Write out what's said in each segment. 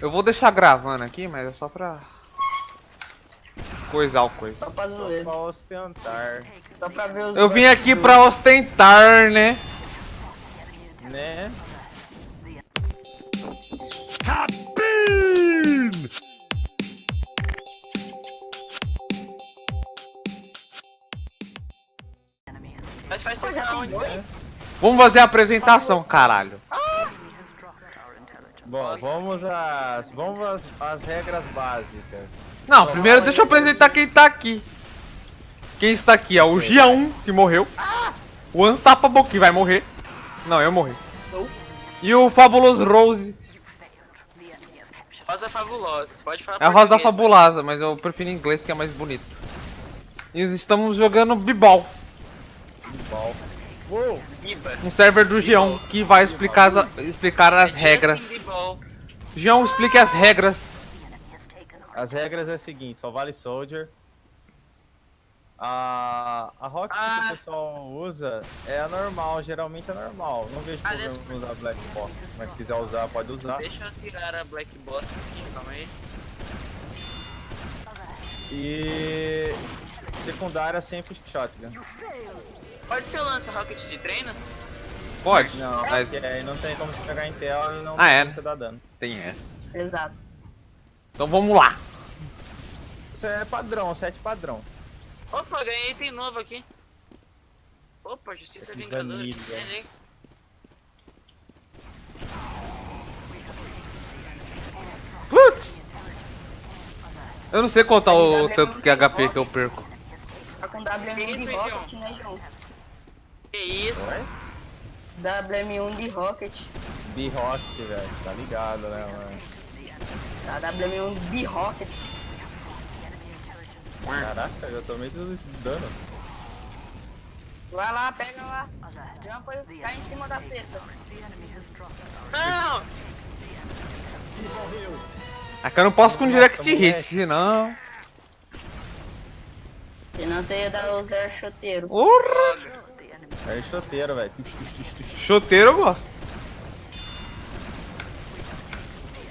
Eu vou deixar gravando aqui, mas é só pra... Coisar o coisa. Só pra Só zoeira. pra ostentar, Só pra ver os Eu vim aqui pra ostentar, né? né? Faz já na tem onde? dois? Vamos fazer a apresentação, caralho. Bom, vamos às, vamos às, às regras básicas. Não, primeiro deixa eu apresentar quem tá aqui. Quem está aqui é o Gia1, que morreu. O Unstoppable, que vai morrer. Não, eu morri. E o Fabuloso Rose. Rosa Fabulosa. Pode falar É a Rosa Fabulosa, mas eu prefiro em inglês que é mais bonito. E estamos jogando B-Ball. Uou! um server do Gião, que vai explicar as, explicar as regras. Gião, explique as regras. As regras é o seguinte, só vale Soldier. A, a Rocket que Ah. o pessoal usa é a normal, geralmente é normal. Não vejo Ah, problema em usar Black Box, mas se quiser usar, pode usar. Deixa eu tirar a Black Box aqui, calma aí. E secundária sempre Shotgun. Pode ser o lança rocket de treino? Pode? Não, Mas porque aí não tem como você pegar em tela e não Ah, tem é? como você dar dano. tem essa. Exato. Então vamos lá. Isso é padrão, set padrão. Opa, ganhei item novo aqui. Opa, Justiça Que Vingadora. Ganhei. Putz! Eu não sei contar o tanto que HP que eu perco. Tá com Que WM1 isso, de João? Rocket, né, João? Que isso? Oi? WM1 de Rocket. B-Rocket, velho. Tá ligado, né, mano? Tá, WM1 de Rocket. Caraca, eu tomei tudo isso de dano. Vai lá, pega lá. Jumpa e cai em cima da cesta. Não! Aqui eu não posso com Nossa, direct hit, moleque. senão. Senão você ia dar o zero choteiro. Urra! É choteiro, velho. Choteiro eu gosto.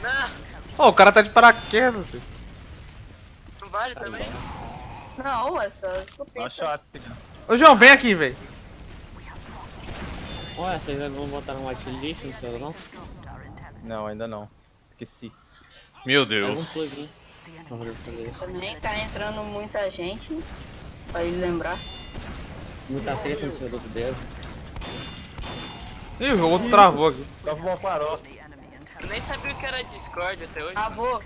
Não! Ô, o cara tá de paraquedas. filho. Não vale também? Não, é só Só escopeta. shotgun. Ô, João, vem aqui, velho. Ué, vocês vão botar no whitelist no seu não? Não, ainda não. Esqueci. Meu essa coisa. Também tá entrando muita gente. Pra ele lembrar. Muita treta no servidor do Deus. Ih, o outro travou aqui. Só vou parou. Eu nem sabia o que era Discord até hoje. Travou.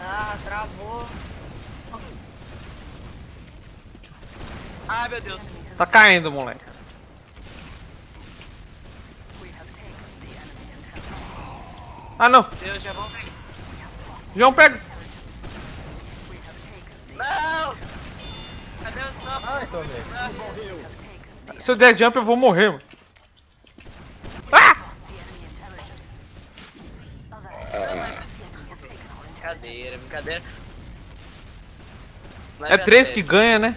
Ah, travou. Ah, meu Deus. Tá caindo, moleque. Ah, não. Deus, já vão. João, pega. Não! Cadê o stop? Ai, tomei. Se eu der jump, eu vou morrer, mano. Ah! Brincadeira, brincadeira. É Leve a três que ganha, né?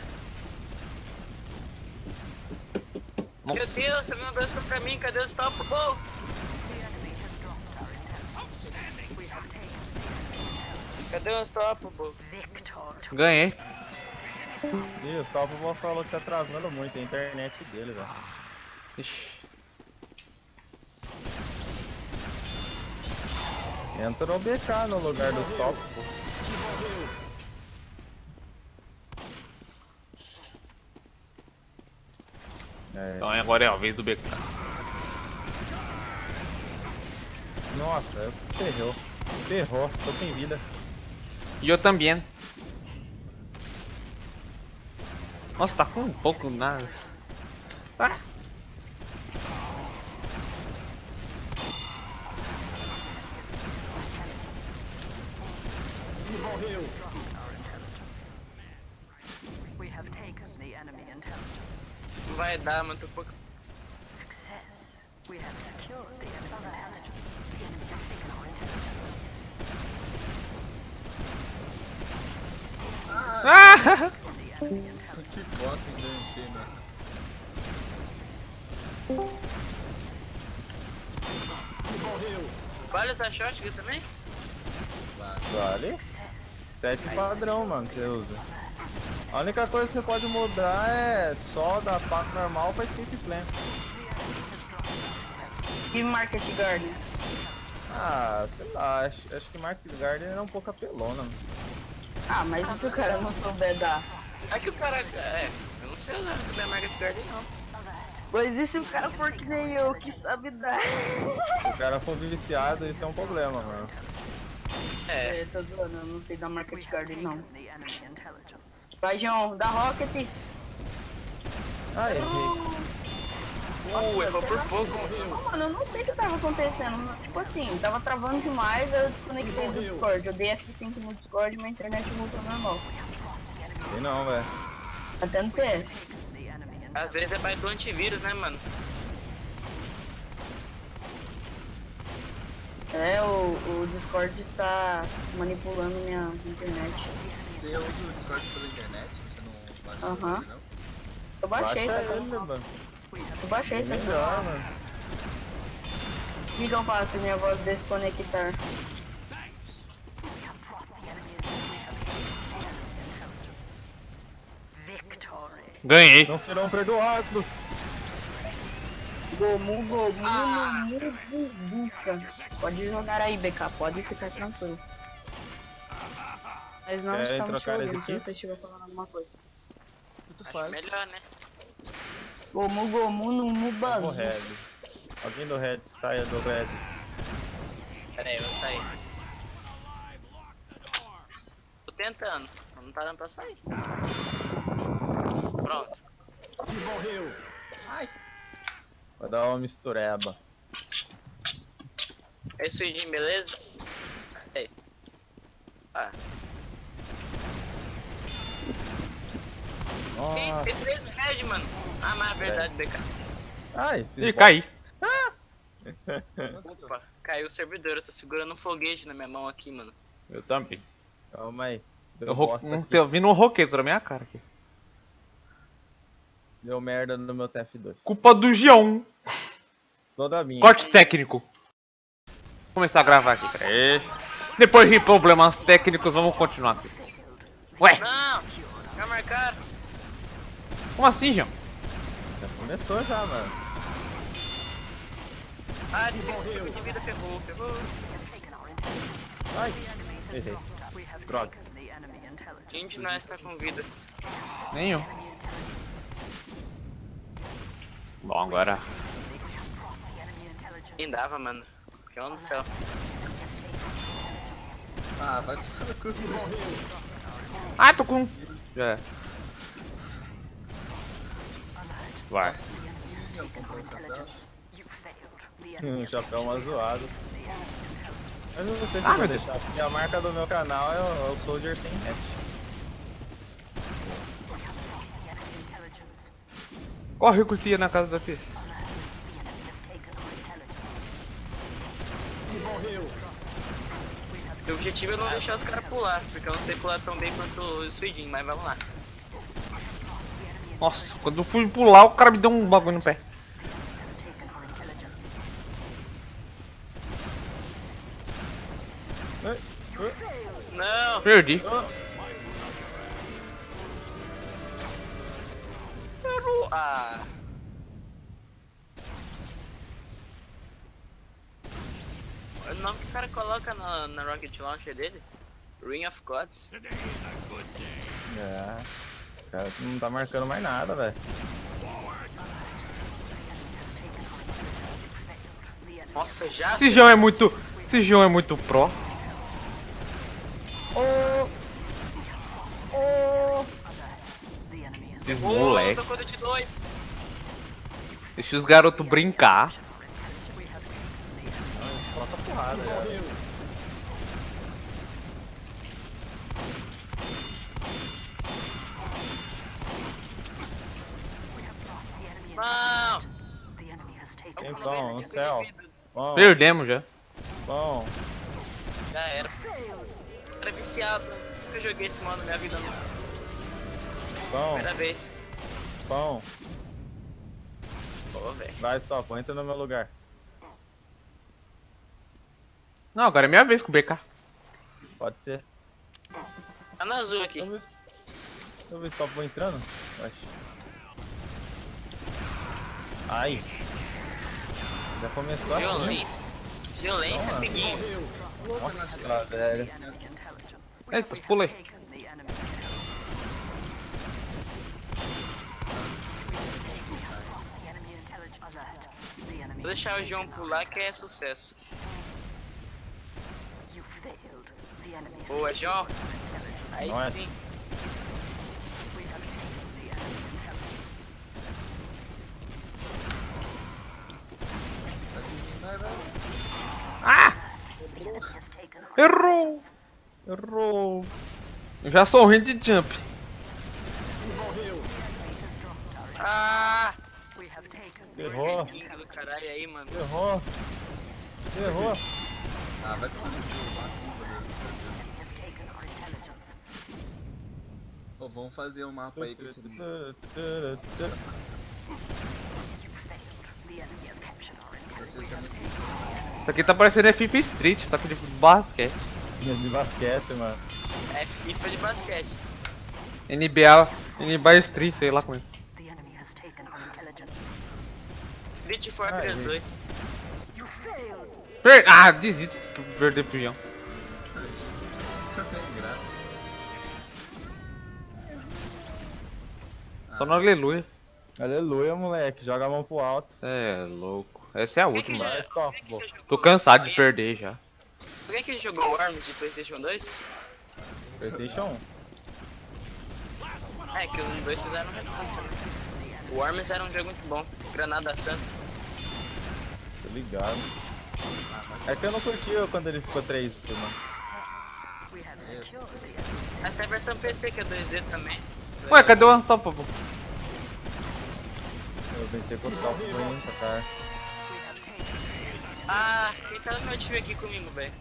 Meu. Deus, você viu um dois pra mim, cadê o stop? Oh! Cadê o stop, pô? Ganhei. Ih, o Stopable falou que tá travando muito a internet dele, velho. Ixi. Entra no BK no lugar do Stop, pô. É, Então agora é a vez do BK. nossa, ferrou. Ferrou, tô sem vida. E eu também. Nossa, tá com um pouco nada. Ah. We have taken the enemy intelligence. Não vai dar, mano, tô pouco. Ah! Bosta enganchei, né? Vale essa shotgun também? Vale. Sete padrão, mano, que você usa. A única coisa que você pode mudar é só da faca normal pra escape plan. E Market Garden. Ah, sei lá, acho, acho que Market Garden é um pouco apelona. mano. Ah, mas se o cara não souber dar? É que o cara. É, eu não sei usar muito bem a Market Garden não. Mas e se o cara for que nem eu, que sabe dar? Se o cara for viciado, isso é um problema, mano. É, É, tô zoando, eu não sei dar Market Garden não. Vai, João, dá Rocket. Ah, errei. uh, errou por pouco. Ô, Mano, eu não sei o que tava acontecendo. Tipo assim, tava travando demais, eu desconectei do Discord. Eu dei F5 no Discord e minha internet voltou normal. Sei não, velho. Tá tentando. The enemy in Às vezes é mais do antivírus, né, mano? É, o, o Discord está manipulando minha internet. Você usa o Discord pela internet? Você não baixa Aham. não? Eu baixei, Baixa só ele, eu, mano. eu baixei, só que eu- Melhor, mano. Que faço se minha voz desconectar? Ganhei. Não serão perdoados. Gomu, gomu, mumu, bubuca. Pode jogar aí, BK, pode ficar tranquilo. Nós não Querem estamos te ouvindo se você estiver falando alguma coisa. Acho melhor, né? Gomu, gomu, mubazu. Red. Alguém do Red, saia do Red. Pera aí, eu vou sair. Tô tentando, mas não tá dando pra sair. Pronto. Vai dar uma mistureba. É isso aí, Jim, beleza? Aí. Ah, que Nossa. isso? Tem três red, mano. Ah, mas é verdade, BK. Ai, fiz Ih, caí. Opa, caiu o servidor. Eu tô segurando um foguete na minha mão aqui, mano. Eu também. Calma aí. Deu, Eu ro... um, aqui. tô vindo um roqueto na minha cara aqui. Deu merda no meu TF2. Culpa do G1. Toda minha. Corte técnico. Vou começar a gravar aqui, peraí. Depois de problemas técnicos, vamos continuar aqui. Ué, Não! Já marcaram. como assim, João? Já começou já, mano. Ah, 25 de vida. Ai, errei. We have Droga. taken the enemy intelligence. Quem de nós tá com vidas? Nenhum. Bom, agora. Quem dava, mano? Que onda do céu. Ah, vai no cu. Ah, tô com. Já. é. Vai. You failed. The Um enemy chapéu uma zoado. Mas eu não sei se Ah, eu vou deixar, porque a marca do meu canal é o, é o Soldier sem hatch. Corre, curtia na casa our intelligence. O objetivo é não deixar os caras pular, porque eu não sei pular tão bem quanto o Suidin, mas vamos lá. Nossa, quando eu fui pular, o cara me deu um bagulho no pé. Não! Perdi. Ah! O nome que o cara coloca na, na Rocket Launcher dele? Ring of Gods. É. O cara não tá marcando mais nada, velho. Nossa, já? Esse João é muito. Esse João é muito pro. Esses Ô, moleque. Deixa os garotos brincar. Solta porrada, já. Não! the enemy has taken Tô com Então, 95 no céu. Bom, Perdemos já. bom. Já era. Era viciado. Nunca joguei esse modo na minha vida, não. Bom, Primeira vez. bom. Pô, velho. Vai, stop, entra no meu lugar. Não, agora é minha vez com o BK. Pode ser. Tá no azul aqui. Deixa eu ver se, top vou entrando. Oxe. Ai. Já começou assim. Violência. Violência, amiguinhos. Nossa, velho. Eita, pulei. Vou deixar o João pular que é sucesso. You failed. The enemy. has Boa, João. Aí Nossa. sim. We have taken the enemy intelligence. The enemy has taken our Errou! Errou. Eu já sou ruim de jump. Ah! Errou. Lindo do caralho aí, mano. Errou. Errou. Ah, vai tomar no cu. Pô, vamos fazer um mapa aí com esse Isso aqui tá parecendo FIFA Street, só que de basquete. De basquete, mano. É FIFA de basquete. NBA, NBA Street, sei lá como é. Street Fortress Aí. 2. You failed. Per ah, desisto de perder tem graça. Só no aleluia. Aleluia, moleque. Joga a mão pro alto. Cê é louco. Essa é a última. Já Tô cansado de perder já. Alguém que jogou Worms de Playstation 2? Playstation 1. É, que os dois fizeram um remaster. né? O Worms era um jogo muito bom. Granada Santa. Tô ligado. É que eu não curti quando ele ficou 3 mano. We have secured the enemy. Mas tem a versão PC que é 2D também. Ué, cadê o Unstoppable? Eu pensei que o top foi muito, cara. Ah, quem tá no meu time aqui comigo, velho?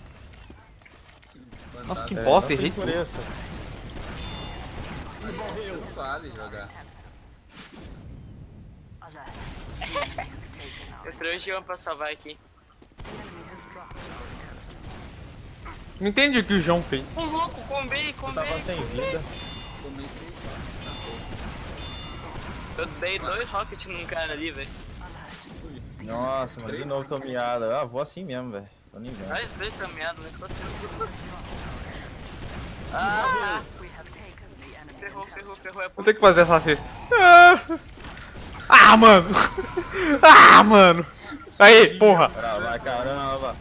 Nossa, que É, bosta, errei por tudo. isso. Não vale jogar. Trouxe o Jean pra salvar aqui. Não entendi o que o João fez. Ô louco, combei, Eu combei. tava sem vida. Eu dei dois rockets num cara ali, velho. Nossa, mano, de novo tô miada. Ah, vou assim mesmo, velho. Tô nem vendo. Nós dois né? Só assim. Ah, enemy ferrou, ferrou, ferrou. É Vou ter que fazer essa cesta. Ah, Ah, mano! Ah, mano! Aí, porra! Vai, caramba.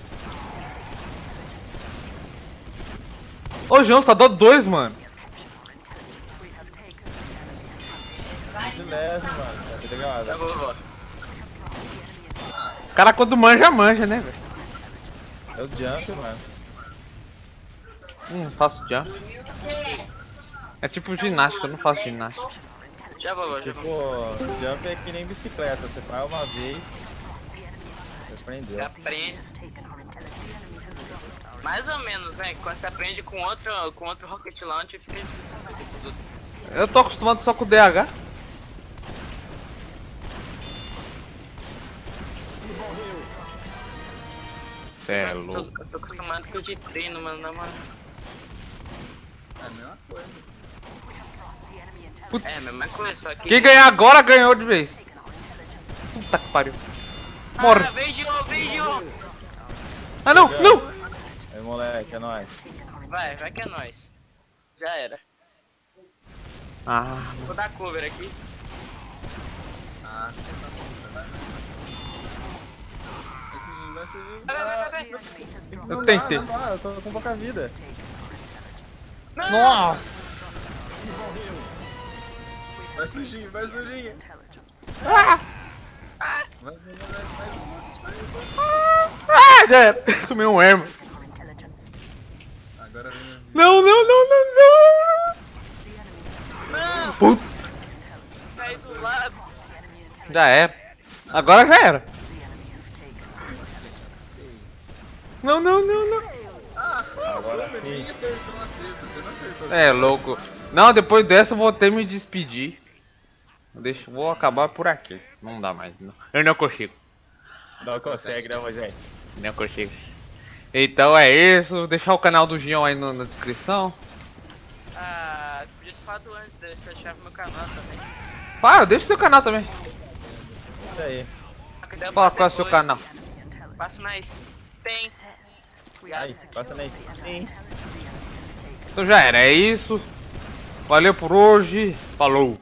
Ô, João, só dois, mano. Mano. Tá ligado? vou, vou. O cara quando manja, manja, né, velho? É o jump, mano. Hum, faço jump. É tipo ginástica, eu não faço ginástica. Já vou, já Tipo, vou. jump é que nem bicicleta. Você faz uma vez. Você aprendeu. Já aprende. Mais ou menos, velho. Quando você aprende com outro, com outro rocket launch, fica difícil. Eu tô acostumado só com o DH. Cê é Eu tô, louco. eu tô acostumado com o de treino, mano, na moral. É a mesma coisa. Putz. É, a mesma coisa, só que... Quem ganhar agora ganhou de vez. Puta que pariu. Morre. Ah, vem, Gio, vem, Gio! Ah, não, não! Aí, moleque, é nóis. Vai, vai que é nóis. Já era. Ah, Vou dar cover aqui. Ah, tá eu Não tentei. Dá, não dá, eu tô com pouca vida. Nossa! Vai sujinho, vai sujinho. intelligence. Vai, vai, vai, vai, Ah, já era. Tomei um ermo. Agora vem Não, não, não, não, não! Não, Puta, cai do lado. já era. Agora já era. Não, não, não, não. Agora sim. É, louco. Não, depois dessa eu vou até me despedir. Deixa, vou acabar por aqui. Não dá mais. Não. Eu não consigo. Não consegue, né, Moisés? Não consigo. Então é isso. Deixar o canal do Gion aí no- na descrição. Ah, podia ter falado antes, daí você achava meu canal também. Ah, deixa o seu canal também. Isso aí. Eu Fala qual é o seu canal. Passo mais. Tem. Aí, passa na Sim. Então já era, é isso. Valeu por hoje. Falou.